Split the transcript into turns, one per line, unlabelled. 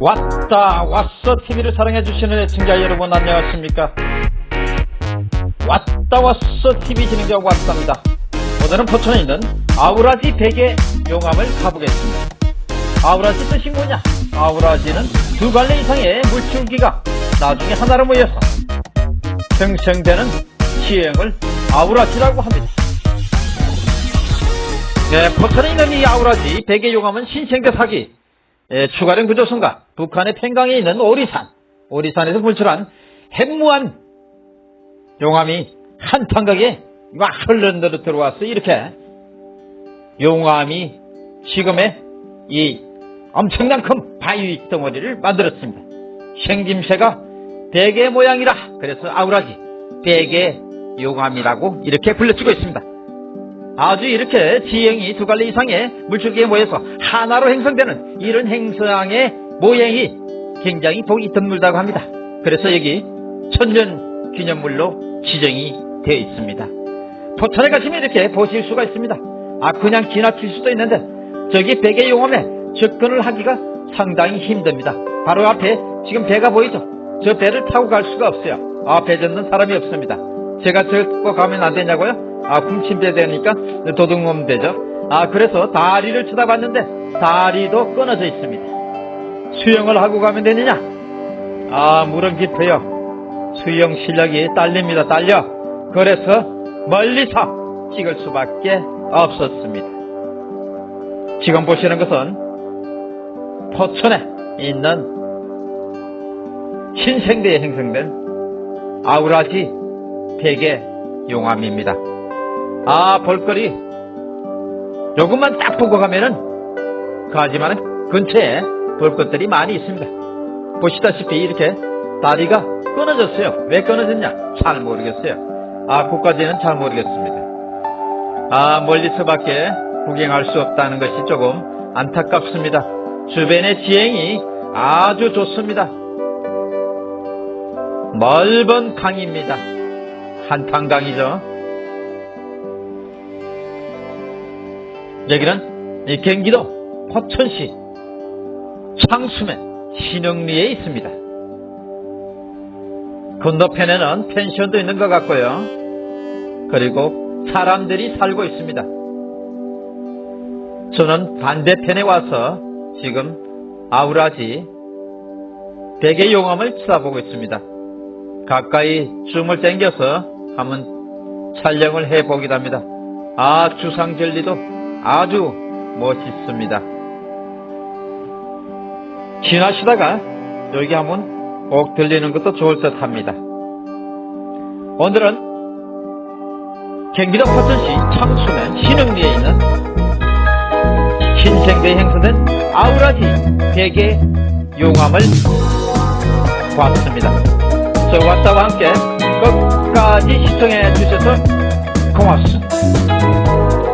왔다 왔어. TV를 사랑해 주시는 애청자 여러분 안녕하십니까? 왔다 왔어. TV 진행자 왔답니다. 오늘은 포천에 있는 아우라지 베개 용암을 가보겠습니다. 아우라지 뜻이 뭐냐? 아우라지는 두 갈래 이상의 물줄기가 나중에 하나로 모여서 생성되는 지형을 아우라지라고 합니다. 네, 포천에 있는 이 아우라지 베개 용암은 신생대 사기 예, 추가령 구조선과 북한의 팽강에 있는 오리산, 오리산에서 분출한 핵무한 용암이 한 탄각에 막 흘러들어 들어와서 이렇게 용암이 지금의 이 엄청난 큰 바위 덩어리를 만들었습니다. 생김새가 베개 모양이라 그래서 아우라지 베개 용암이라고 이렇게 불려지고 있습니다. 아주 이렇게 지형이 두 갈래 이상의 물줄기에 모여서 하나로 형성되는 이런 행성의 모양이 굉장히 보기 드물다고 합니다. 그래서 여기 천년 기념물로 지정이 되어 있습니다. 포천에 가시면 이렇게 보실 수가 있습니다. 아 그냥 지나칠 수도 있는데 저기 베개 용암에 접근을 하기가 상당히 힘듭니다. 바로 앞에 지금 배가 보이죠? 저 배를 타고 갈 수가 없어요. 앞에 젓는 사람이 없습니다. 제가 저거 가면 안 되냐고요? 아, 훔침배 되니까 도둑놈 되죠. 아, 그래서 다리를 쳐다봤는데 다리도 끊어져 있습니다. 수영을 하고 가면 되느냐? 아, 물은 깊어요. 수영 실력이 딸립니다. 딸려. 그래서 멀리서 찍을 수밖에 없었습니다. 지금 보시는 것은 포천에 있는 신생대에 형성된 아우라지 베개 용암입니다. 아 볼거리 조금만 딱 보고 가면은 가지만은 근처에 볼 것들이 많이 있습니다. 보시다시피 이렇게 다리가 끊어졌어요. 왜 끊어졌냐? 잘 모르겠어요. 아 그까지는 잘 모르겠습니다. 아 멀리서 밖에 구경할 수 없다는 것이 조금 안타깝습니다. 주변의 지형이 아주 좋습니다. 넓은 강입니다. 한탄강이죠. 여기는 경기도 포천시 창수면 신흥리에 있습니다. 건너편에는 펜션도 있는 것 같고요. 그리고 사람들이 살고 있습니다. 저는 반대편에 와서 지금 아우라지 대개 용암을 쳐다보고 있습니다. 가까이 줌을 당겨서 한번 촬영을 해보기도 합니다. 아 주상절리도 아주 멋있습니다. 지나시다가 여기 한번 꼭 들리는 것도 좋을 듯 합니다. 오늘은 경기도 포천시 창수면 신흥리에 있는 신생대에 행사된 아우라지 대게 용암을 보았습니다. 저와 따와 함께 끝까지 시청해 주셔서 고맙습니다.